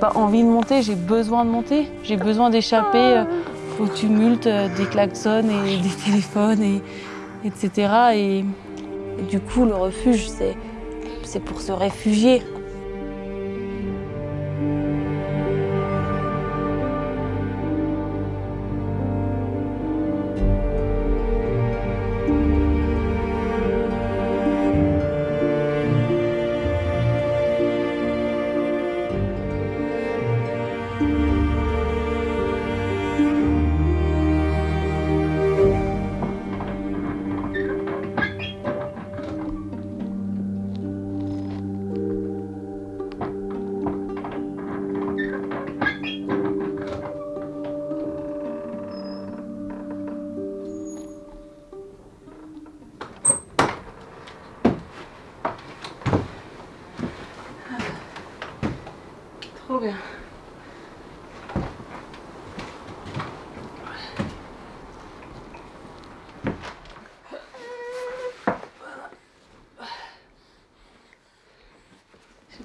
pas envie de monter, j'ai besoin de monter. J'ai besoin d'échapper euh, au tumulte euh, des klaxons et des téléphones, et, etc. Et, et du coup, le refuge, c'est pour se réfugier.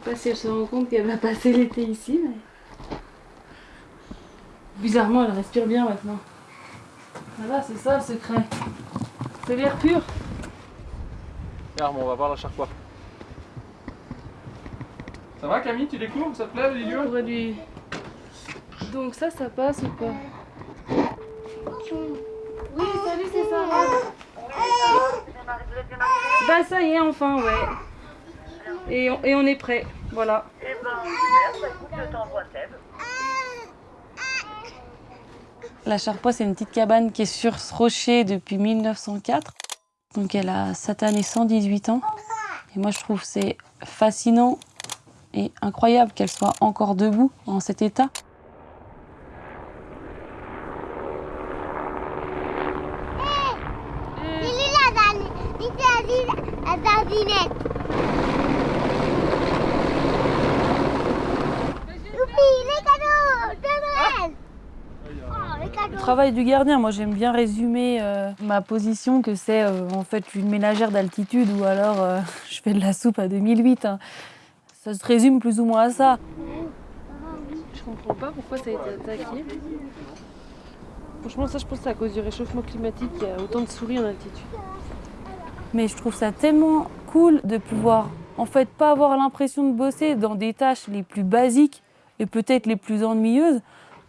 Pas si elle se rend compte qu'elle va passer l'été ici, mais... Bizarrement, elle respire bien maintenant. Voilà, c'est ça le secret. C'est l'air pur. Regarde, on va voir la charpoix. Ça va Camille, tu découvres Ça te plaît les lieux lui- Donc ça, ça passe ou pas? Oui, salut, c'est ça. Bah ça y est, enfin, ouais. Et on, et on est prêt, voilà. La Charpoix, c'est une petite cabane qui est sur ce rocher depuis 1904. Donc elle a cette année 118 ans. Et moi, je trouve que c'est fascinant et incroyable qu'elle soit encore debout en cet état. Il est là, dans le- il est à la dardinette. Youpi, les cadeaux de Noël. Oh, les Le cadeaux. Travail du gardien, moi j'aime bien résumer euh, ma position que c'est euh, en fait une ménagère d'altitude ou alors euh, je fais de la soupe à 2008. hein. Ça se résume plus ou moins à ça. Je comprends pas pourquoi ça a été attaqué. Franchement, ça, je pense que c'est à cause du réchauffement climatique qu'il y a autant de souris en altitude. Mais je trouve ça tellement cool de pouvoir, en fait, pas avoir l'impression de bosser dans des tâches les plus basiques et peut-être les plus ennuyeuses.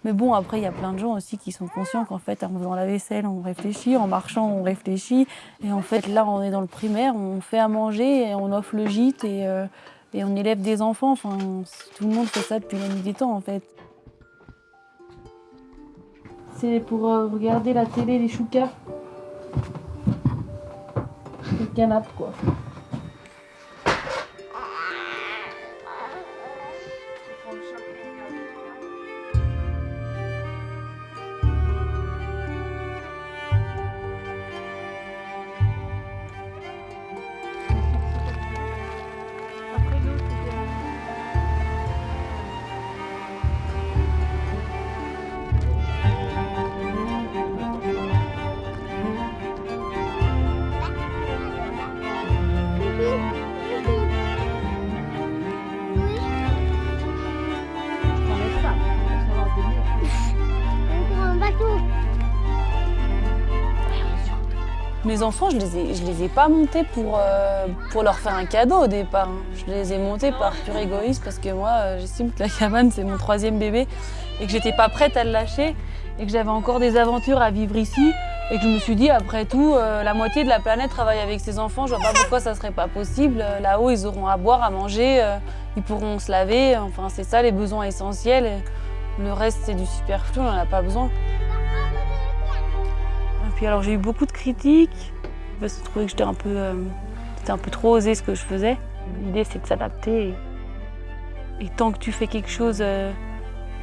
Mais bon, après, il y a plein de gens aussi qui sont conscients qu'en fait, en faisant la vaisselle, on réfléchit, en marchant, on réfléchit. Et en fait, là, on est dans le primaire, on fait à manger, et on offre le gîte et, euh, on élève des enfants. Enfin, tout le monde fait ça depuis la nuit des temps, en fait. C'est pour euh, regarder la télé, les choucas. Le canapé, quoi. Mes enfants, je les les ai pas montés pour, euh, pour leur faire un cadeau au départ. hein. Je les ai montés par pur égoïsme parce que moi, euh, j'estime que la cabane, c'est mon troisième bébé et que j'étais pas prête à le lâcher et que j'avais encore des aventures à vivre ici et que je me suis dit, après tout, euh, la moitié de la planète travaille avec ses enfants, je vois pas pourquoi ça serait pas possible. Là-haut, ils auront à boire, à manger, ils pourront se laver. Enfin, c'est ça les besoins essentiels. Le reste, c'est du superflu, on n'en a pas besoin. Et puis alors j'ai eu beaucoup de critiques parce que je trouvais que j'étais un peu, euh, c'était un peu trop osé ce que je faisais. L'idée c'est de s'adapter et, et tant que tu fais quelque chose euh,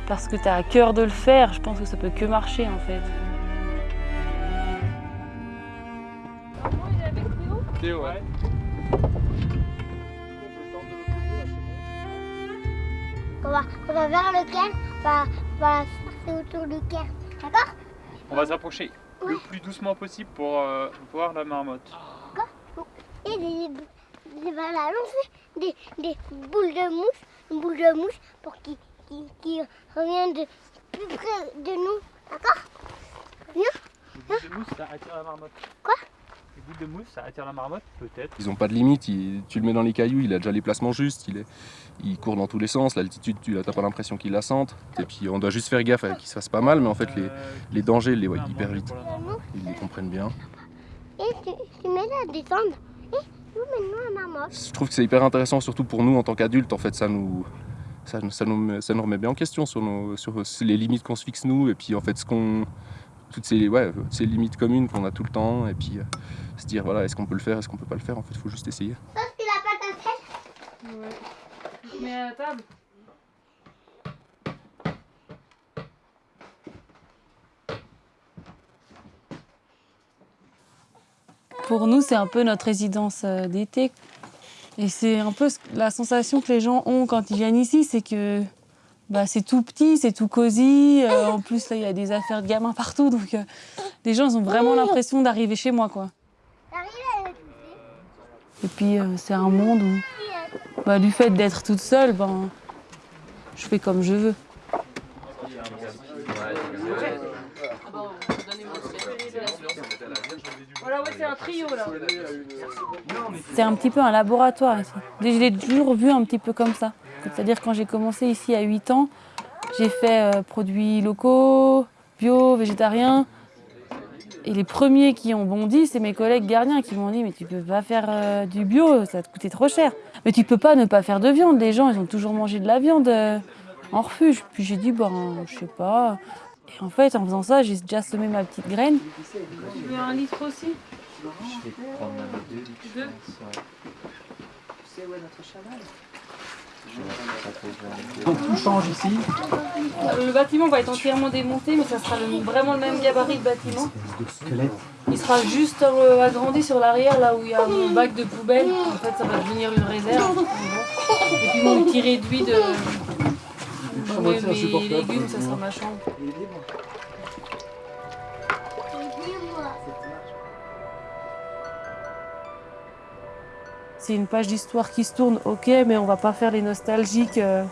parce que tu as à cœur de le faire, je pense que ça peut que marcher en fait. Théo, ouais. On va, on va vers le cairn, on va, on va passer autour du cairn. D'accord? On va s'approcher le plus doucement possible pour euh, voir la marmotte. Et des, des, des, des boules de mousse, une boule de mousse pour qu'ils qui, qui revient de plus près de nous. D'accord Viens. Mousse, ça attire la marmotte. Quoi Les boules de mousse, ça attire la marmotte Peut-être. Ils n'ont pas de limite, il- tu le mets dans les cailloux, il a déjà les placements justes, il, est, il court dans tous les sens, l'altitude, tu n'as pas l'impression qu'il la sente. Et puis on doit juste faire gaffe à qu'il se fasse pas mal, mais en fait les, Euh, les dangers, ils les voient hyper vite, la ils les comprennent bien. Et tu, tu descendre. Et où mène-nous à marmotte Je trouve que c'est hyper intéressant, surtout pour nous en tant qu'adultes, en fait ça nous, ça, nous- ça, nous, met- ça nous remet bien en question sur, nos, sur les limites qu'on se fixe nous, et puis en fait ce qu'on... Toutes ces, ouais, ces limites communes qu'on a tout le temps, et puis euh, se dire voilà, est-ce qu'on peut le faire, est-ce qu'on peut pas le faire, en fait il faut juste essayer. C'est la pâte à sel. Ouais. Je mets à la table. Pour nous, c'est un peu notre résidence euh, d'été. Et c'est un peu la sensation que les gens ont quand ils viennent ici, c'est que bah, c'est tout petit, c'est tout cosy. euh, en plus, là, il y a des affaires de gamins partout. Donc, euh, les gens ont vraiment l'impression d'arriver chez moi. quoi. Et puis, euh, c'est un monde où, bah, du fait d'être toute seule, ben, je fais comme je veux. Voilà, ouais, c'est un trio là. C'est un petit peu un laboratoire ici. Je l'ai toujours vu un petit peu comme ça. C'est-à-dire quand j'ai commencé ici à 8 ans, j'ai fait euh, produits locaux, bio, végétariens. Et les premiers qui ont bondi, c'est mes collègues gardiens qui m'ont dit Mais tu peux pas faire euh, du bio, ça te coûter trop cher. Mais tu peux pas ne pas faire de viande. Les gens, ils ont toujours mangé de la viande euh, en refuge. Puis j'ai dit Ben, je sais pas. Et en fait, en faisant ça, j'ai déjà semé ma petite graine. Tu veux un litre aussi Deux Donc tout change ici. Le bâtiment va être entièrement démonté, mais ça sera le- vraiment le même gabarit de bâtiment. Il sera juste euh, agrandi sur l'arrière, là où il y a mon bac de poubelle. En fait, ça va devenir une réserve. Et puis mon petit réduit de. Je mets mes légumes, ça sera ma chambre. C'est une page d'histoire qui se tourne, ok, mais on va pas faire les nostalgiques. euh,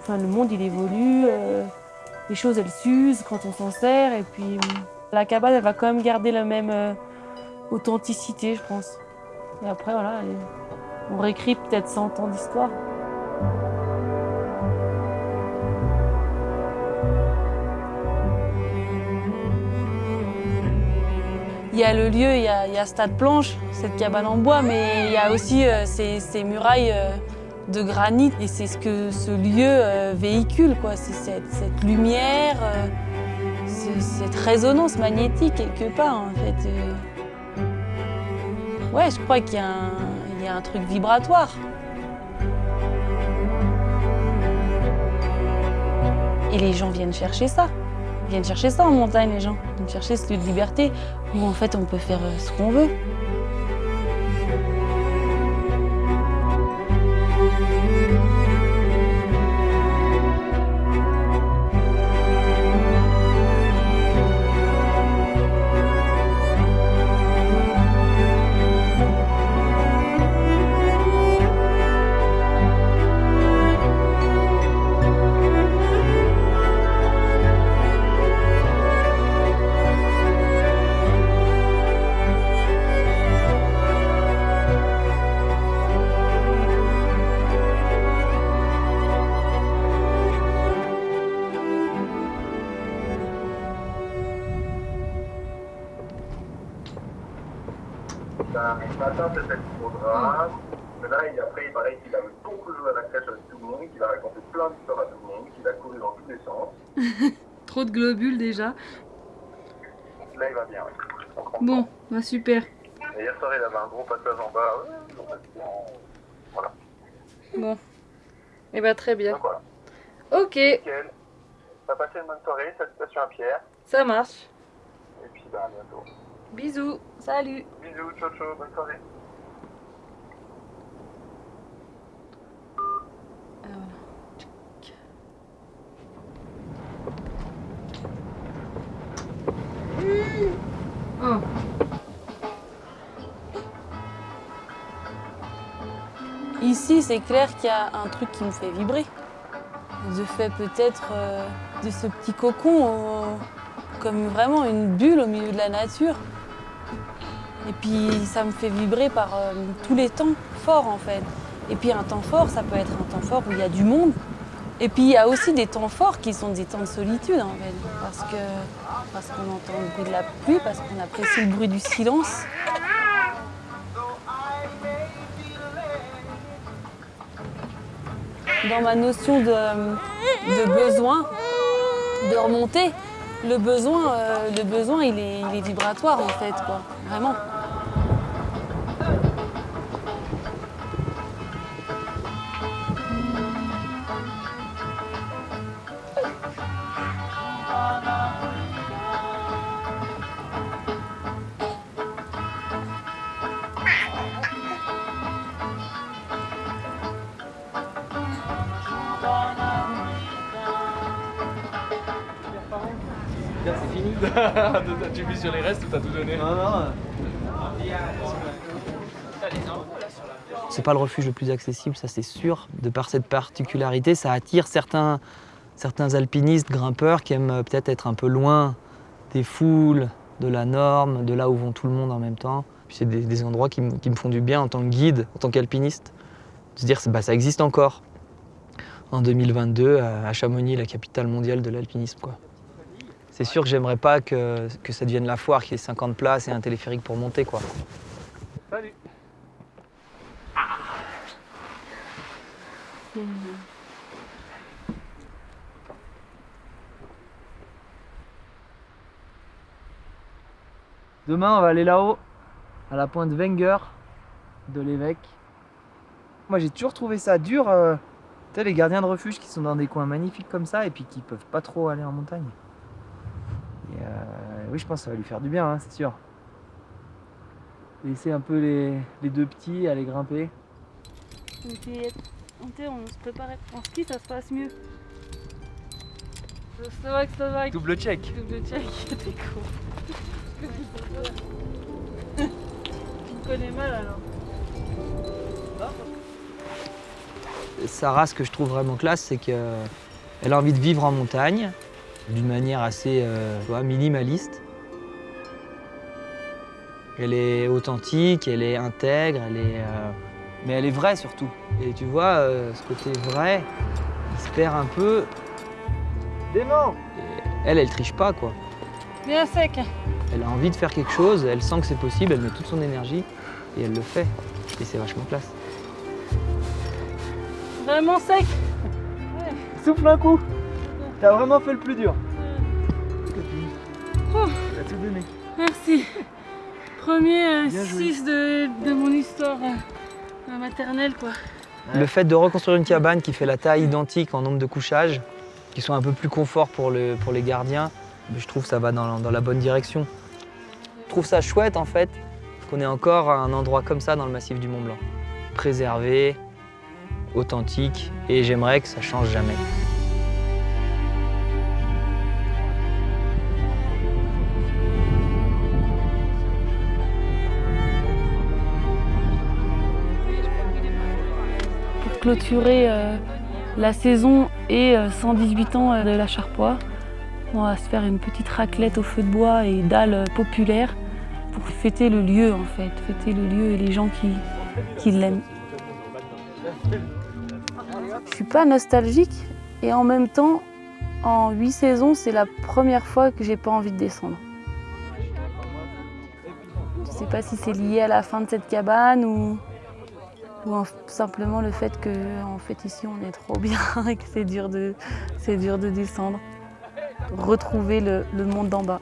Enfin, le monde, il évolue, euh, les choses, elles s'usent quand on s'en sert, et puis hum, la cabane, elle va quand même garder la même euh, authenticité, je pense. Et après, voilà, on réécrit peut-être 100 ans d'histoire. Il y a le lieu, il y a, il y Stade Planche, cette cabane en bois, mais il y a aussi euh, ces, murailles euh, de granit. Et c'est ce que ce lieu euh, véhicule, quoi. C'est cette, lumière, ce- cette résonance magnétique quelque part, en fait. Ouais, je crois qu'il y a un truc vibratoire. Et les gens viennent chercher ça. Viennent chercher ça en montagne, les gens. Ils viennent chercher ce lieu de liberté où en fait on peut faire euh, ce qu'on veut. Ce matin, c'était le programme. Mais là, il, après, il paraît qu'il a beaucoup joué à la crèche avec tout le monde, qu'il a raconté plein d'histoires à tout le monde, qu'il a couru dans tous les sens. Trop de globules déjà. Là, il va bien, oui. On. Bon, bah super. Et hier soir, il avait un gros passage en bas. Ouais, Voilà. Bon. Et bah très bien. Donc voilà. Ok, Nickel. Ça a passé une bonne soirée. Salutations à Pierre. ça marche. Et puis, ben, à bientôt. Bisous. Salut. Bisous, ciao, ciao, bonne soirée. Ah, voilà. Oh. Ici, c'est clair qu'il y a un truc qui me fait vibrer. de fait peut-être euh, de ce petit cocon euh, comme vraiment une bulle au milieu de la nature. Et puis ça me fait vibrer par euh, tous les temps forts en fait. Et puis un temps fort, ça peut être un temps fort où il y a du monde. Et puis il y a aussi des temps forts qui sont des temps de solitude en fait. Parce parce qu'on entend le bruit de la pluie, parce qu'on apprécie le bruit du silence. Dans ma notion de, de besoin, de remonter, le besoin, euh, le besoin il, est, il est vibratoire en fait, quoi. Vraiment. Tu vis sur les restes ou t'as tout donné Non, non. C'est pas le refuge le plus accessible, ça c'est sûr. De par cette particularité, ça attire certains, certains alpinistes, grimpeurs qui aiment peut-être être un peu loin des foules, de la norme, de là où vont tout le monde en même temps. Puis c'est des, des endroits qui, me- qui me font du bien en tant que guide, en tant qu'alpiniste. De se dire, bah, ça existe encore. En 2022, à à Chamonix, la capitale mondiale de l'alpinisme. quoi. C'est sûr que j'aimerais pas que, que ça devienne la foire, qu'il y ait 50 places et un téléphérique pour monter. quoi. Salut Demain, on va aller là-haut, à la pointe Wenger de l'évêque. Moi, j'ai toujours trouvé ça dur. euh, tu sais, les gardiens de refuge qui sont dans des coins magnifiques comme ça et puis qui peuvent pas trop aller en montagne. Et, euh, oui, je pense que ça va lui faire du bien, hein, c'est sûr. Laisser un peu les, les deux petits aller grimper. on se préparait en ski, ça se passe mieux. Slovaque, Slovaque. Double check. Double check, t'es con. tu me connais mal alors. Sarah, ce que je trouve vraiment classe, c'est qu'elle a envie de vivre en montagne d'une manière assez euh, vois, minimaliste. Elle est authentique, elle est intègre, elle est, euh, mais elle est vraie surtout. Et tu vois, euh, ce côté vrai, il se perd un peu. Dément Elle, elle triche pas quoi. Bien sec. Elle a envie de faire quelque chose, elle sent que c'est possible, elle met toute son énergie et elle le fait. Et c'est vachement classe. Vraiment sec. Souffle un coup T'as vraiment fait le plus dur. Oh. T'as tout donné. Merci. Premier Bien joué. 6 de, de mon histoire euh, maternelle quoi. Le fait de reconstruire une cabane qui fait la taille identique en nombre de couchages, qui sont un peu plus confort pour, le- pour les gardiens, je trouve que ça va dans, dans la bonne direction. Je trouve ça chouette en fait qu'on ait encore un endroit comme ça dans le massif du Mont Blanc. Préservé, authentique, et j'aimerais que ça change jamais. Clôturer euh, la saison et euh, 118 ans euh, de la Charpoix, on va se faire une petite raclette au feu de bois et dalles euh, populaires pour fêter le lieu en fait, fêter le lieu et les gens qui, l'aiment. Je suis pas nostalgique et en même temps, en huit saisons, c'est la première fois que j'ai pas envie de descendre. Je sais pas si c'est lié à la fin de cette cabane ou, ou en- simplement le fait que fait ici on est trop bien et que c'est dur de, descendre. Retrouver le monde d'en bas.